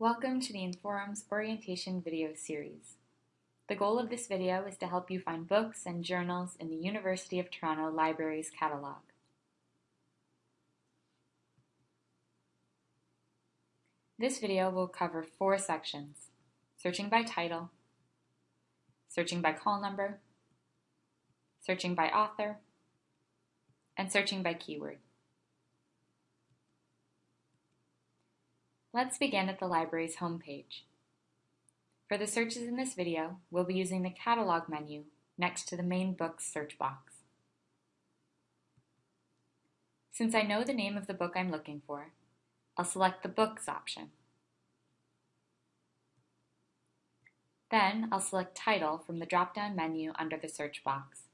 Welcome to the Inforum's Orientation video series. The goal of this video is to help you find books and journals in the University of Toronto Libraries catalog. This video will cover four sections, searching by title, searching by call number, searching by author, and searching by keyword. Let's begin at the library's homepage. For the searches in this video, we'll be using the Catalog menu next to the main Books search box. Since I know the name of the book I'm looking for, I'll select the Books option. Then I'll select Title from the drop-down menu under the search box.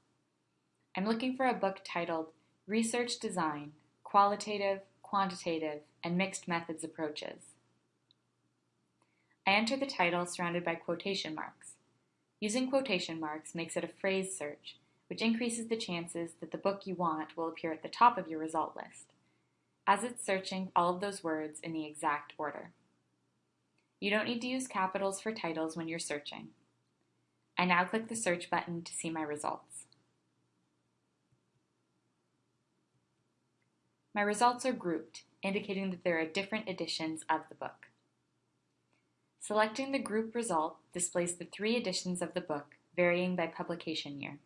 I'm looking for a book titled Research Design, Qualitative, Quantitative, and Mixed Methods Approaches. I enter the title surrounded by quotation marks. Using quotation marks makes it a phrase search, which increases the chances that the book you want will appear at the top of your result list, as it's searching all of those words in the exact order. You don't need to use capitals for titles when you're searching. I now click the search button to see my results. My results are grouped, indicating that there are different editions of the book. Selecting the group result displays the three editions of the book, varying by publication year.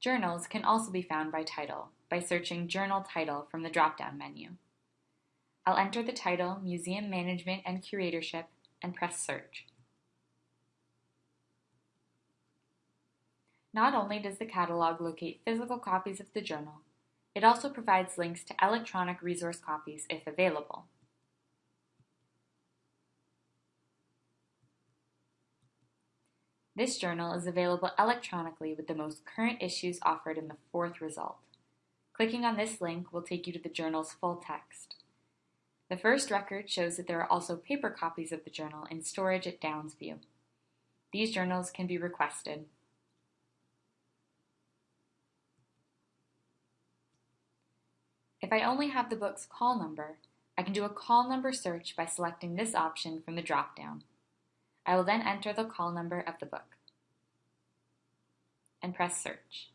Journals can also be found by title by searching Journal Title from the drop-down menu. I'll enter the title Museum Management and Curatorship and press Search. Not only does the catalog locate physical copies of the journal, it also provides links to electronic resource copies if available. This journal is available electronically with the most current issues offered in the fourth result. Clicking on this link will take you to the journal's full text. The first record shows that there are also paper copies of the journal in storage at Downsview. These journals can be requested. If I only have the book's call number, I can do a call number search by selecting this option from the drop-down. I will then enter the call number of the book and press search.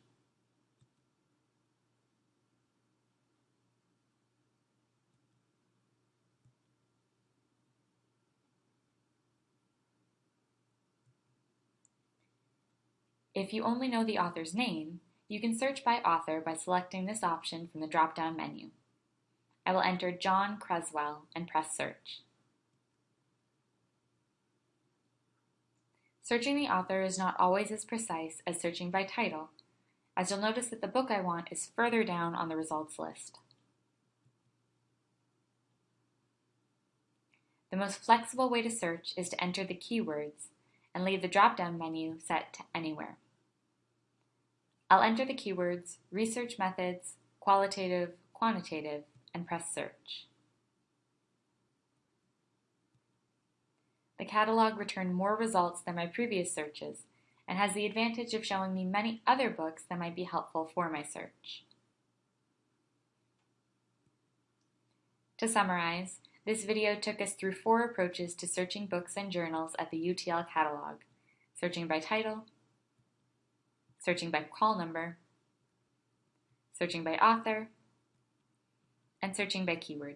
If you only know the author's name, you can search by author by selecting this option from the drop-down menu. I will enter John Creswell and press search. Searching the author is not always as precise as searching by title, as you'll notice that the book I want is further down on the results list. The most flexible way to search is to enter the keywords and leave the drop-down menu set to anywhere. I'll enter the keywords research methods, qualitative, quantitative, and press search. The catalog returned more results than my previous searches and has the advantage of showing me many other books that might be helpful for my search. To summarize, this video took us through four approaches to searching books and journals at the UTL catalog, searching by title, searching by call number, searching by author, and searching by keyword.